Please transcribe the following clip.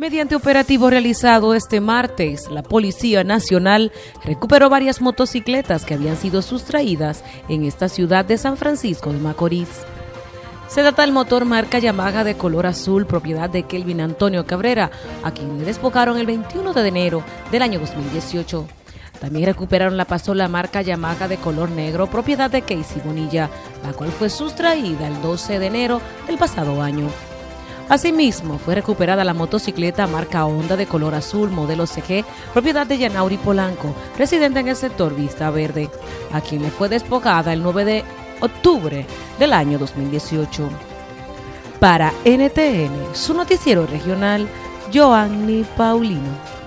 Mediante operativo realizado este martes, la Policía Nacional recuperó varias motocicletas que habían sido sustraídas en esta ciudad de San Francisco de Macorís. Se trata del motor marca Yamaha de color azul, propiedad de Kelvin Antonio Cabrera, a quien le despojaron el 21 de enero del año 2018. También recuperaron la pasola marca Yamaha de color negro, propiedad de Casey Bonilla, la cual fue sustraída el 12 de enero del pasado año. Asimismo, fue recuperada la motocicleta marca Honda de color azul, modelo CG, propiedad de Yanauri Polanco, residente en el sector Vista Verde, a quien le fue despojada el 9 de octubre del año 2018. Para NTN, su noticiero regional, Joanny Paulino.